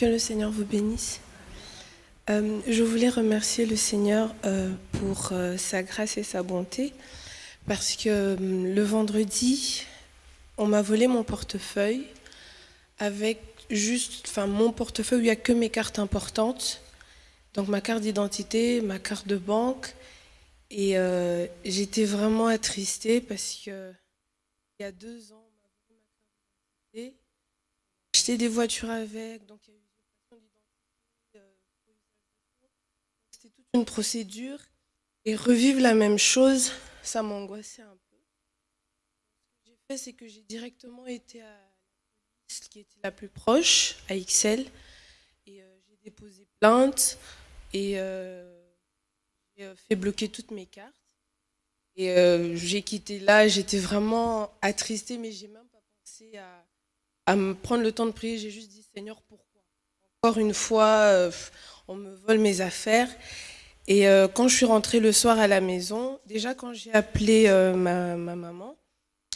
Que le Seigneur vous bénisse. Euh, je voulais remercier le Seigneur euh, pour euh, sa grâce et sa bonté, parce que le vendredi, on m'a volé mon portefeuille avec juste, enfin mon portefeuille où il n'y a que mes cartes importantes, donc ma carte d'identité, ma carte de banque, et j'étais vraiment attristée parce que il y a deux ans, on des voitures avec, donc une procédure et revivre la même chose, ça m'angoissait un peu. Ce que j'ai fait, c'est que j'ai directement été à la qui était la plus proche, à XL, et euh, j'ai déposé plainte et euh, j'ai euh, fait bloquer toutes mes cartes. Et j'ai quitté là, j'étais vraiment attristée, mais j'ai même pas pensé à, me prendre le temps de prier. J'ai juste dit, Seigneur, pourquoi? Encore une fois, on me vole mes affaires. Et euh, quand je suis rentrée le soir à la maison, déjà quand j'ai appelé euh, ma, maman,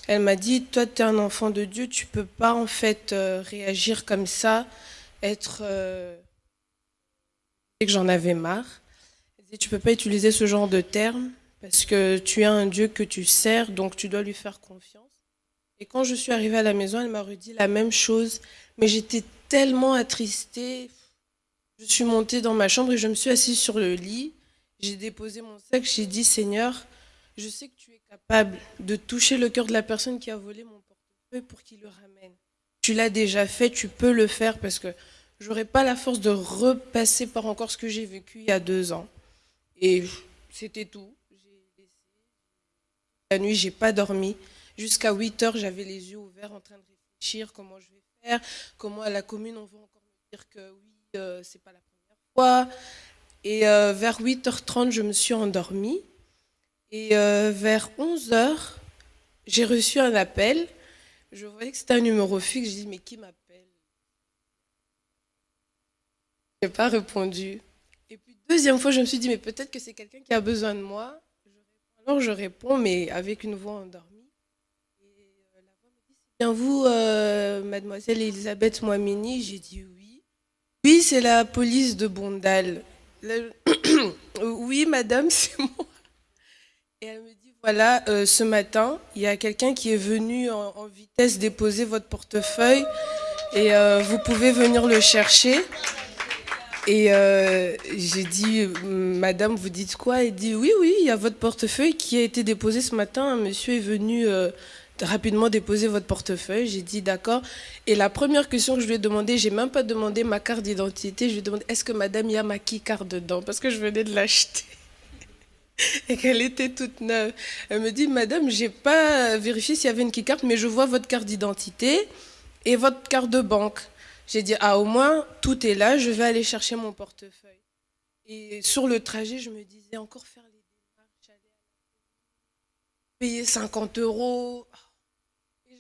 elle m'a dit, toi tu es un enfant de Dieu, tu peux pas en fait euh, réagir comme ça, être... et que j'en avais marre. Elle dit, tu peux pas utiliser ce genre de termes parce que tu as un Dieu que tu sers, donc tu dois lui faire confiance. Et quand je suis arrivée à la maison, elle m'a redit la même chose, mais j'étais tellement attristée. Je suis montée dans ma chambre et je me suis assise sur le lit. J'ai déposé mon sac, j'ai dit Seigneur, je sais que tu es capable de toucher le cœur de la personne qui a volé mon portefeuille pour qu'il le ramène. Tu l'as déjà fait, tu peux le faire parce que j'aurais pas la force de repasser par encore ce que j'ai vécu il y a deux ans. Et c'était tout. La nuit, j'ai pas dormi. Jusqu'à 8 heures, j'avais les yeux ouverts en train de réfléchir comment je vais faire, comment à la commune on va encore me dire que oui, euh, c'est pas la première fois. Et euh, vers 8h30, je me suis endormie. Et euh, vers 11h, j'ai reçu un appel. Je voyais que c'était un numéro fixe. Je dis, mais qui m'appelle? Je n'ai pas répondu. Et puis, deuxième fois, je me suis dit, mais peut-être que c'est quelqu'un qui a besoin de moi. Alors, je réponds, mais avec une voix endormie. Et euh, la voix me dit, bien vous, mademoiselle Elisabeth Moimini J'ai dit oui. Oui, c'est la police de Bondal. oui, madame, c'est moi. Et elle me dit, voilà, euh, ce matin, il y a quelqu'un qui est venu en, vitesse déposer votre portefeuille et euh, vous pouvez venir le chercher. Et euh, j'ai dit, madame, vous dites quoi? Elle dit, oui, oui, il y a votre portefeuille qui a été déposé ce matin. Un monsieur est venu rapidement déposer votre portefeuille. J'ai dit d'accord. Et la première question que je lui ai demandé, j'ai même pas demandé ma carte d'identité. Je lui ai demandé est-ce que madame y a ma carte dedans? Parce que je venais de l'acheter. Et qu'elle était toute neuve. Elle me dit Madame, j'ai pas vérifié s'il y avait une carte, mais je vois votre carte d'identité et votre carte de banque. J'ai dit Ah, au moins, tout est là, je vais aller chercher mon portefeuille. Et sur le trajet, je me disais encore faire les démarches, payer 50 euros.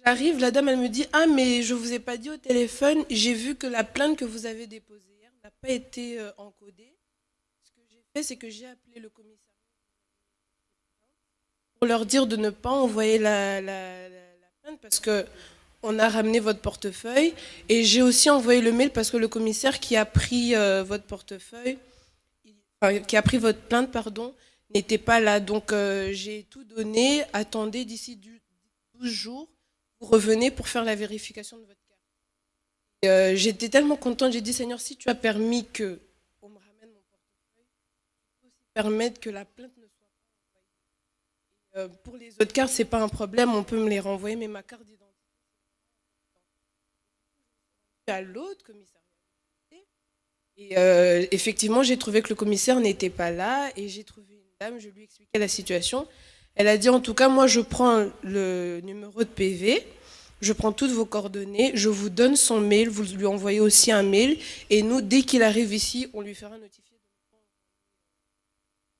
J'arrive, la dame, elle me dit Ah, mais je ne vous ai pas dit au téléphone, j'ai vu que la plainte que vous avez déposée hier n'a pas été euh, encodée. Ce que j'ai fait, c'est que j'ai appelé le commissariat pour leur dire de ne pas envoyer la, plainte parce que on a ramené votre portefeuille. Et j'ai aussi envoyé le mail parce que le commissaire qui a pris euh, votre portefeuille, qui a pris votre plainte, pardon, n'était pas là. Donc euh, j'ai tout donné. Attendez d'ici 12 jours revenez pour faire la vérification de votre carte. Euh, j'étais tellement contente, j'ai dit Seigneur, si tu as permis que on me ramène mon aussi permettre que la plainte ne soit pas. Euh, pour les autres cartes, c'est pas un problème, on peut me les renvoyer, mais ma carte d'identité, à l'autre. Et euh, effectivement, j'ai trouvé que le commissaire n'était pas là et j'ai trouvé une dame, je lui ai expliqué la situation. Elle a dit en tout cas, moi je prends le numéro de PV, je prends toutes vos coordonnées, je vous donne son mail, vous lui envoyez aussi un mail, et nous, dès qu'il arrive ici, on lui fera notifier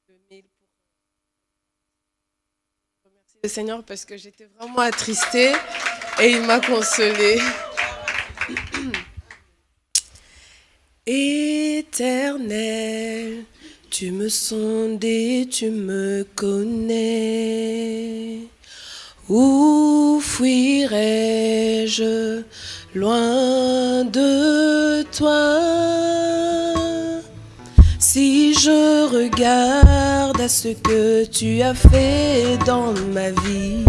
le mail pour le Seigneur parce que j'étais vraiment attristée et il m'a consolée. Éternel, tu me sondes tu me connais. Où fuirais-je loin de toi? Si je regarde à ce que tu as fait dans ma vie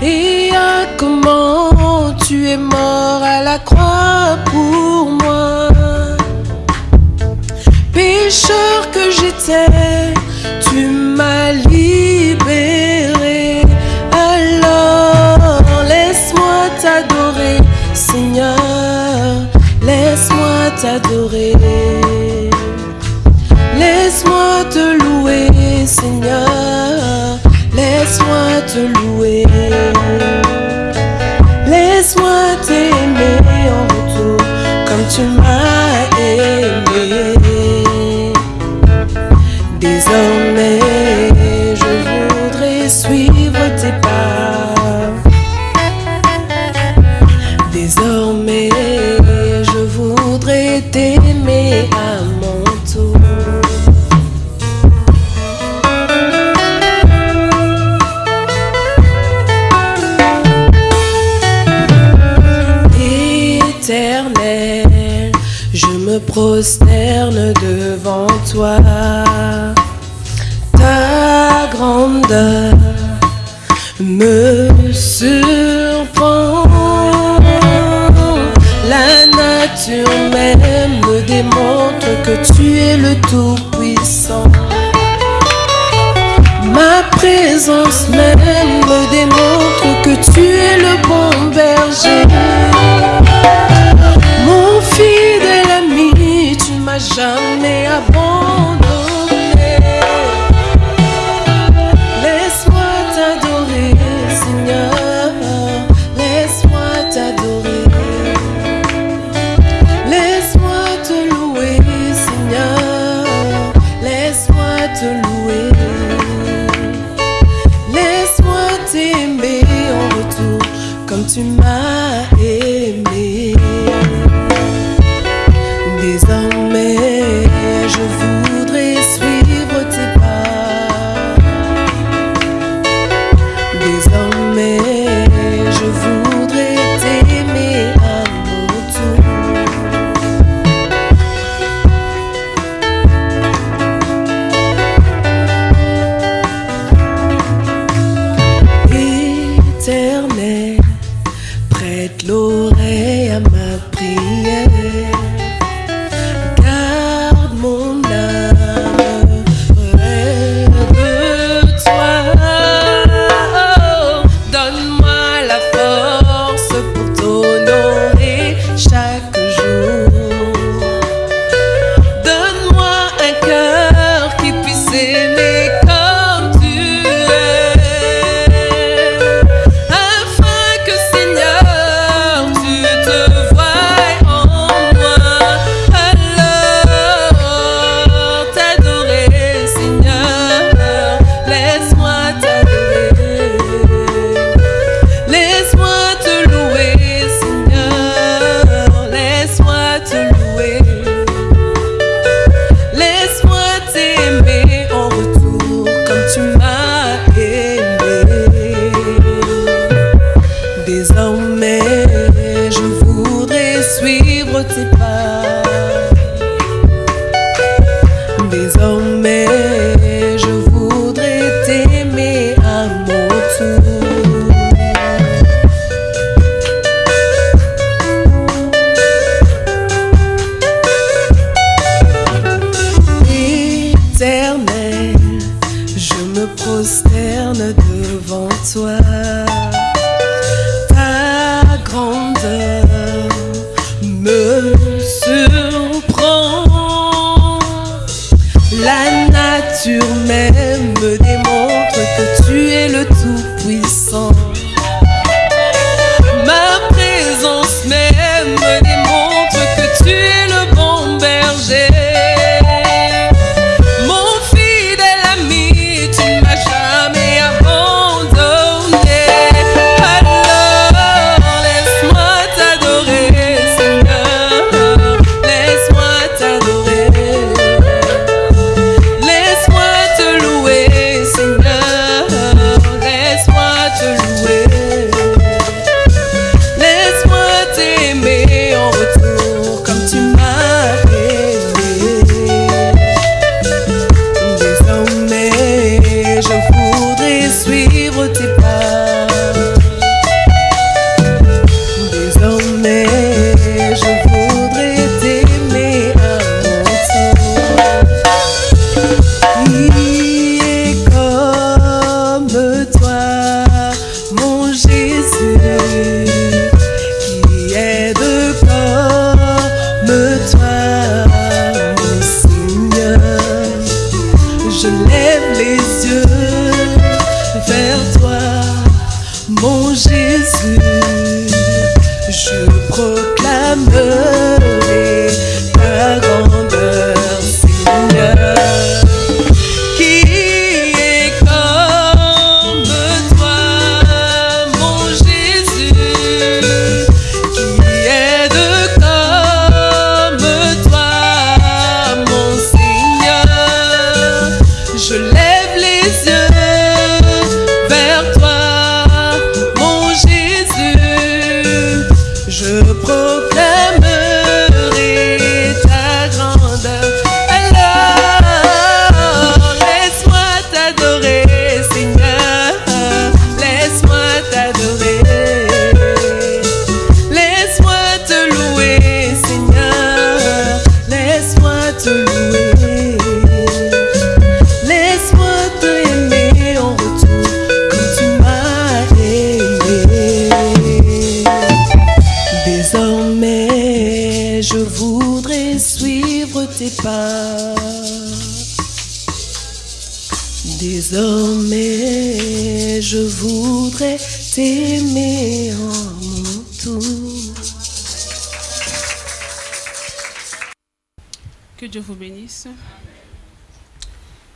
et à comment tu es mort à la croix pour t'adorer. Laisse-moi te louer, Seigneur. Laisse-moi te louer. Laisse-moi t'aimer en retour comme tu m'as aimé. Désormais, je voudrais suivre tes pas. Désormais. me surprend. La nature même me démontre que tu es le tout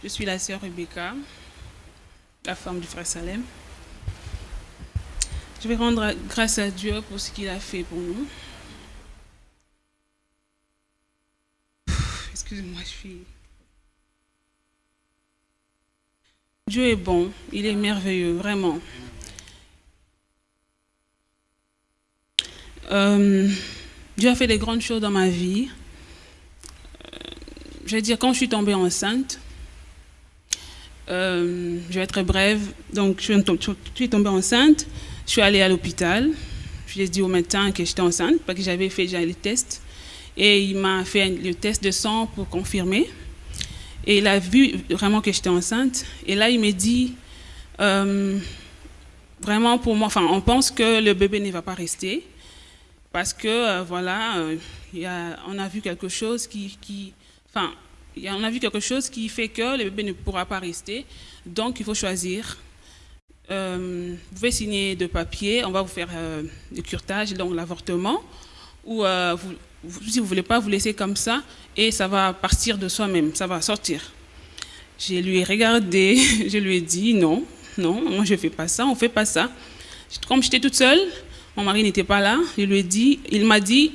suis la sœur Rebecca, la femme du frère Salem. Je vais rendre grâce à Dieu pour ce qu'il a fait pour nous. Excusez-moi, je suis... Dieu est bon, il est merveilleux, vraiment. Euh, Dieu a fait des grandes choses dans ma vie je vais dire, quand je suis tombée enceinte, euh, je vais être brève, donc je suis tombée enceinte, je suis allée à l'hôpital, je lui ai dit au médecin que j'étais enceinte, parce que j'avais fait déjà les tests, et il m'a fait le test de sang pour confirmer, et il a vu vraiment que j'étais enceinte, et là il m'a dit, euh, vraiment pour moi, enfin on pense que le bébé ne va pas rester, parce que euh, voilà, on a vu quelque chose qui, qui Enfin, on a vu quelque chose qui fait que le bébé ne pourra pas rester. Donc, il faut choisir. Euh, vous pouvez signer de papier, on va vous faire euh, le curtage, donc l'avortement, ou euh, si vous ne voulez pas, vous laisser comme ça, et ça va partir de soi-même, ça va sortir. Je lui ai regardé, je lui ai dit non, non, moi je ne fais pas ça, on ne fait pas ça. Comme j'étais toute seule, mon mari n'était pas là, je lui dit, il m'a dit,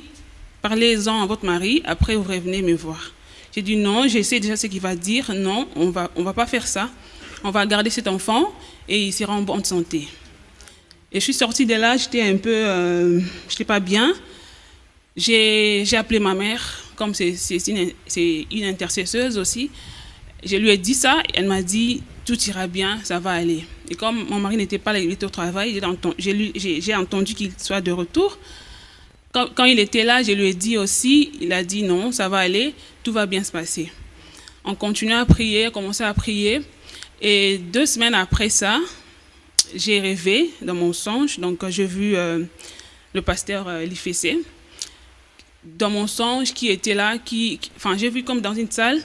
parlez-en à votre mari, après vous revenez me voir. J'ai dit non, j'essaie déjà ce qu'il va dire. Non, on va, on va pas faire ça. On va garder cet enfant et il sera en bonne santé. Et je suis sortie de là, j'étais un peu, euh, je n'étais pas bien. J'ai appelé ma mère, comme c'est une, une intercesseuse aussi. Je lui ai dit ça, elle m'a dit tout ira bien, ça va aller. Et comme mon mari n'était pas là, il était au travail, j'ai entendu qu'il soit de retour. Quand, il était là, je lui ai dit aussi, il a dit non, ça va aller, tout va bien se passer. On continue à prier, commencé à prier. Et deux semaines après ça, j'ai rêvé dans mon songe. Donc, j'ai vu euh, le pasteur euh, Dans mon songe, qui était là, enfin, j'ai vu comme dans une salle,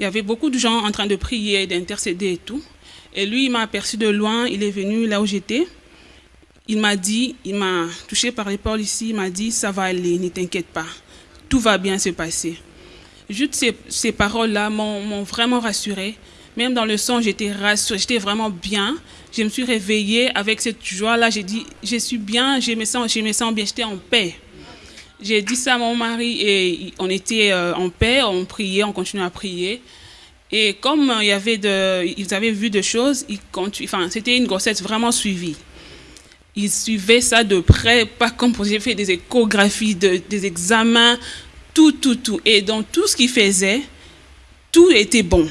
il y avait beaucoup de gens en train de prier, d'intercéder et tout. Et lui, il m'a aperçu de loin, il est venu là où j'étais il m'a dit, il m'a touché par l'épaule ici, il m'a dit, ça va aller, ne t'inquiète pas, tout va bien se passer. Juste ces, ces paroles-là m'ont vraiment rassurée. Même dans le son, j'étais rassurée, j'étais vraiment bien. Je me suis réveillée avec cette joie-là. J'ai dit, je suis bien, je me sens, je me sens bien, j'étais en paix. J'ai dit ça à mon mari et on était euh, en paix, on priait, on continuait à prier. Et comme il y avait de, ils avaient vu des choses, enfin, c'était une grossesse vraiment suivie il suivait ça de près, pas comme j'ai fait des échographies, des examens, tout, tout, tout. Et dans tout ce qu'il faisait, tout était bon.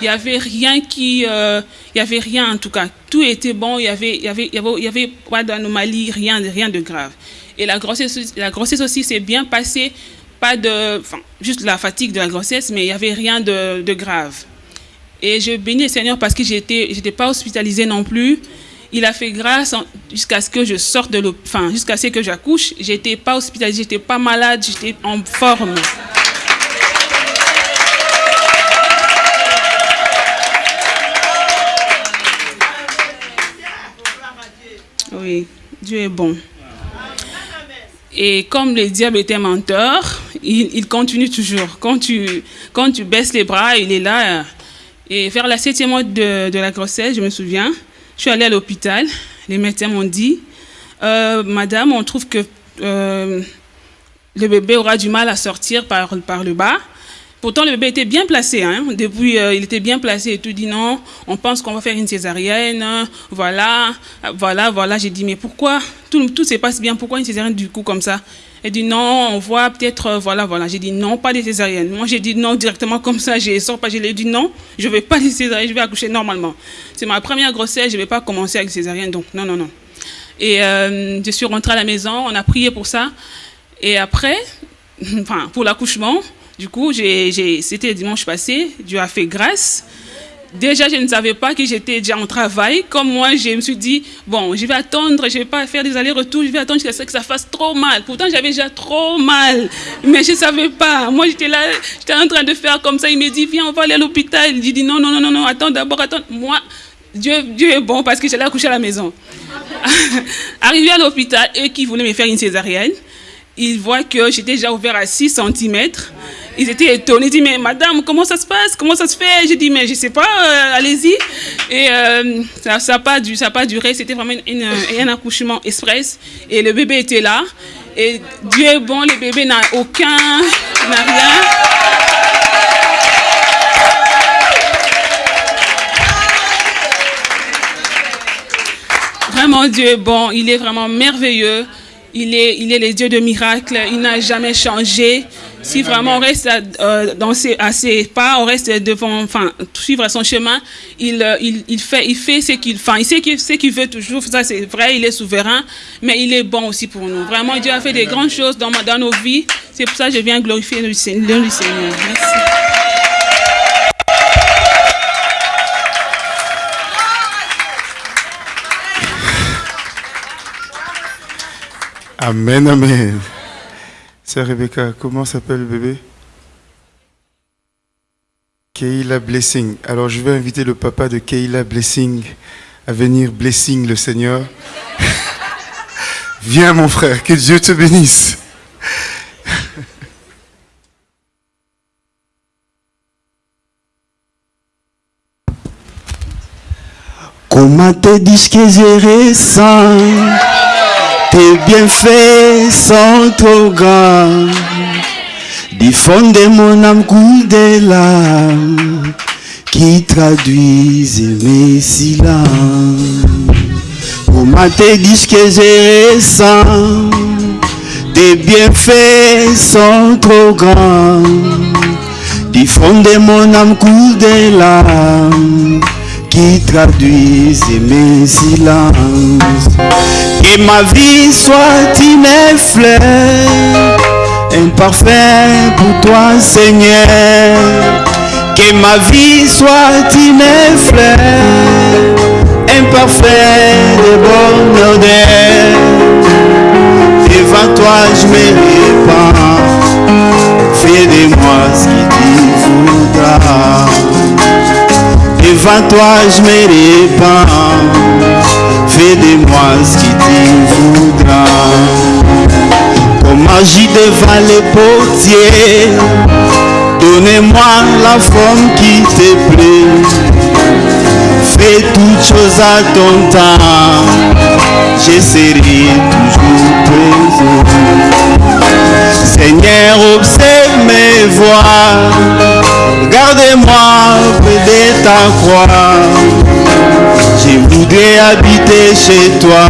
Il n'y avait rien qui, euh, il y avait rien en tout cas. Tout était bon. Il y avait, avait, avait, avait pas d'anomalie, rien, rien de grave. Et la grossesse, la grossesse aussi s'est bien passée. Pas de, enfin, juste la fatigue de la grossesse, mais il n'y avait rien de, de, grave. Et je bénis le Seigneur parce que j'étais, j'étais pas hospitalisée non plus. Il a fait grâce jusqu'à ce que je sorte de l'hôpital, enfin, jusqu'à ce que j'accouche. J'étais pas hospitalisée, j'étais pas malade, j'étais en forme. Oui, Dieu est bon. Et comme le diable était menteur, il, continue toujours. Quand tu, quand tu baisses les bras, il est là. Et vers la septième mois de, la grossesse, je me souviens, je suis allée à l'hôpital. Les médecins m'ont dit, euh, Madame, on trouve que euh, le bébé aura du mal à sortir par, par le bas. Pourtant, le bébé était bien placé. Hein. Depuis, euh, il était bien placé et tout. Dit non, on pense qu'on va faire une césarienne. Voilà, voilà, voilà. J'ai dit, mais pourquoi? Tout, tout se passe bien. Pourquoi une césarienne du coup comme ça? Elle dit non, on voit peut-être, euh, voilà, voilà. J'ai dit non, pas de césarienne. Moi, j'ai dit non directement comme ça. Je sors pas. Je lui ai dit non, je vais pas de césarienne. Je vais accoucher normalement. C'est ma première grossesse. Je vais pas commencer avec césarienne. Donc non, non, non. Et euh, je suis rentrée à la maison. On a prié pour ça. Et après, enfin, pour l'accouchement. Du coup, c'était dimanche passé, Dieu a fait grâce. Déjà, je ne savais pas que j'étais déjà en travail. Comme moi, je me suis dit, bon, je vais attendre, je ne vais pas faire des allers-retours, je vais attendre jusqu'à ce que ça fasse trop mal. Pourtant, j'avais déjà trop mal, mais je ne savais pas. Moi, j'étais là, j'étais en train de faire comme ça. Il me dit, viens, on va aller à l'hôpital. Il dit, non, non, non, non, non, attends d'abord, attends. Moi, Dieu, Dieu est bon parce que j'allais accoucher à la maison. Arrivé à l'hôpital, eux qui voulaient me faire une césarienne, ils voient que j'étais déjà ouvert à 6 cm. Ils étaient étonnés. Ils disent, mais madame, comment ça se passe? Comment ça se fait? J'ai dit, mais je ne sais pas, euh, allez-y. Et euh, ça n'a ça pas, du, pas duré. C'était vraiment un accouchement express. Et le bébé était là. Et Dieu est bon, le bébé n'a aucun, n'a rien. Vraiment, Dieu est bon. Il est vraiment merveilleux. Il est, il est le Dieu de miracles. Il n'a jamais changé. Si vraiment on reste euh, dans ses, à ses pas, on reste devant, enfin, suivre son chemin, il, fait, ce qu'il, veut toujours. Ça, c'est vrai, il est souverain, mais il est bon aussi pour nous. Vraiment, Dieu a fait des grandes choses dans, dans nos vies. C'est pour ça que je viens glorifier le Seigneur. Merci. Amen, amen. C'est Rebecca, comment s'appelle le bébé? Keila Blessing. Alors je vais inviter le papa de Keila Blessing à venir blessing le Seigneur. Viens mon frère, que Dieu te bénisse. Comment que tes bienfaits sont trop grands. Diffondez mon âme coule des larmes qui traduisent mes silences. Comment te dis que j'ai récent Tes bienfaits sont trop grands. Diffondez mon âme coule des qui traduisent mes silences. Que ma vie soit une fleur, parfum pour toi Seigneur. Que ma vie soit une fleur, parfum de bonne odeur. Devant toi je me répands, fais de moi ce que tu voudras. Devant toi je me répands Fais de moi ce que tu voudras Comme magie devant les portiers Donnez-moi la forme qui te plaît. Fais toutes choses à ton temps Je serai toujours présent Seigneur, observe mes voix Gardez-moi près de ta croix. Je voudrais habiter chez toi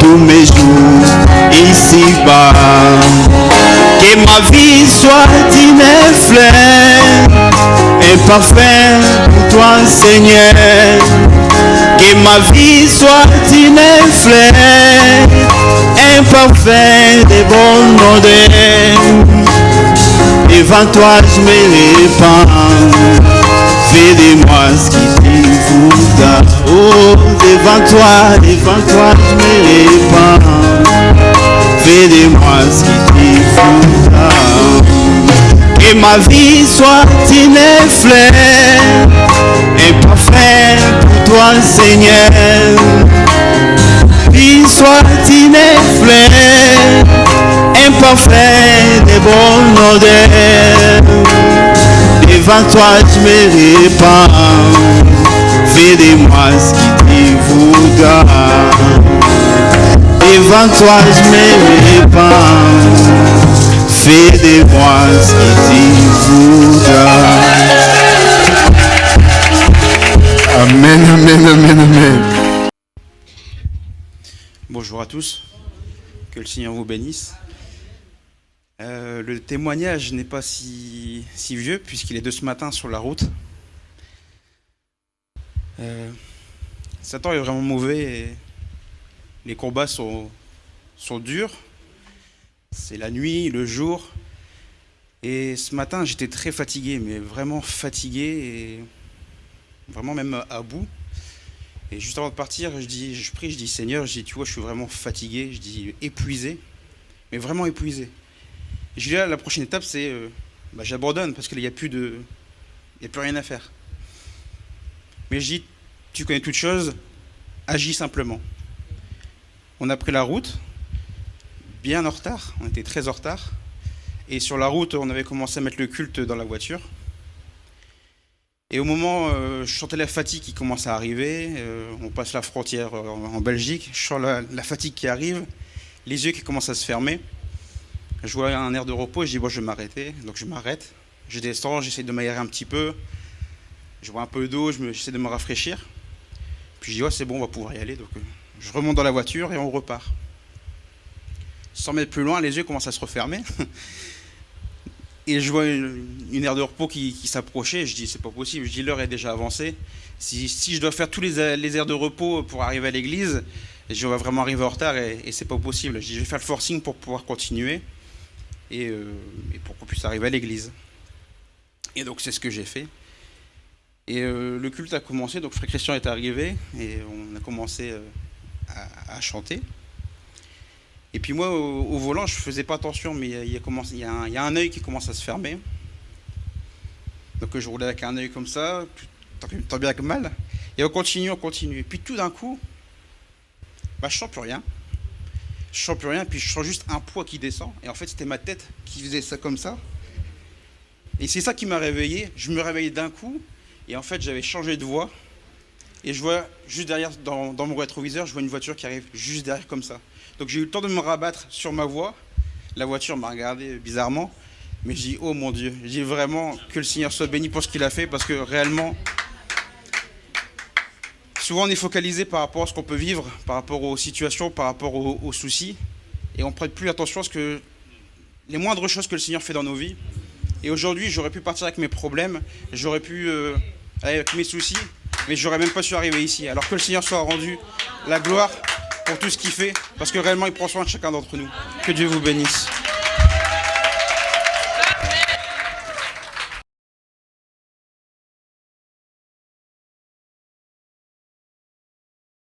tous mes jours ici-bas. Que ma vie soit une fleur, un parfait pour toi, Seigneur. Que ma vie soit une fleur, imparfait de bonne odeur. Devant toi, je me répands. Fais de moi ce qui devant toi, devant toi, je me répands. Fais de moi ce qui te voudra. Que ma vie soit une fleur, imparfait pour toi, Seigneur. Vie soit une fleur, imparfait de bonne odeur. Devant toi, je me répands. Fais de moi ce qui répands. Fais de moi ce voudra. Amen, amen, amen, amen. Bonjour à tous, que le Seigneur vous bénisse. Euh, le témoignage n'est pas si, si vieux puisqu'il est de ce matin sur la route. Euh, Satan est vraiment mauvais et les combats sont, sont durs. C'est la nuit, le jour. Et ce matin, j'étais très fatigué, mais vraiment fatigué et vraiment même à bout. Et juste avant de partir, je, dis, je prie, je dis Seigneur, je dis, tu vois, je suis vraiment fatigué, je dis épuisé, mais vraiment épuisé. Et je dis là, la prochaine étape, c'est euh, bah, j'abandonne parce qu'il n'y a plus de, il a plus rien à faire. Mais je dis, tu connais toutes choses, agis simplement. On a pris la route, bien en retard, on était très en retard. Et sur la route, on avait commencé à mettre le culte dans la voiture. Et au moment, euh, je sentais la fatigue qui commence à arriver. euh, on passe la frontière euh, en, Belgique. Je sens la, fatigue qui arrive, les yeux qui commencent à se fermer. Je vois un air de repos je dis, bon, je vais m'arrêter. Donc je m'arrête. Je descends, j'essaie de m'aérer un petit peu. Je vois un peu d'eau, j'essaie de me rafraîchir. Puis je dis, c'est bon, on va pouvoir y aller. Euh, je remonte dans la voiture et on repart. 100 mètres plus loin, les yeux commencent à se refermer. Et je vois une, aire de repos qui, s'approchait. Je dis, c'est pas possible. Je dis, l'heure est déjà avancée. Si, je dois faire tous les, les aires de repos pour arriver à l'église, je vais vraiment arriver en retard et, c'est pas possible. Je dis, je vais faire le forcing pour pouvoir continuer et, euh, et pour qu'on puisse arriver à l'église. Et donc, c'est ce que j'ai fait. Et euh, le culte a commencé. Donc, Frère Christian est arrivé et on a commencé euh, à- chanter. Et puis moi, au, volant, je faisais pas attention, mais il y a, un, œil qui commence à se fermer. Donc je roulais avec un œil comme ça, tant, tant bien que mal. Et on continue, on continue. Et puis tout d'un coup, bah, je sens plus rien. Je sens plus rien, puis je sens juste un poids qui descend. Et en fait, c'était ma tête qui faisait ça comme ça. Et c'est ça qui m'a réveillé. Je me réveillais d'un coup, et en fait, j'avais changé de voie. Et je vois juste derrière, dans, mon rétroviseur, je vois une voiture qui arrive juste derrière comme ça. Donc j'ai eu le temps de me rabattre sur ma voie. La voiture m'a regardé bizarrement. Mais je dis, oh mon Dieu, je dis vraiment que le Seigneur soit béni pour ce qu'il a fait, parce que réellement, souvent on est focalisé par rapport à ce qu'on peut vivre, par rapport aux situations, par rapport aux, soucis, et on ne prête plus attention à ce que les moindres choses que le Seigneur fait dans nos vies. Et aujourd'hui, j'aurais pu partir avec mes problèmes, j'aurais pu euh, avec mes soucis, mais j'aurais même pas su arriver ici. Alors que le Seigneur soit rendu la gloire pour tout ce qu'il fait, parce que réellement il prend soin de chacun d'entre nous. Que Dieu vous bénisse.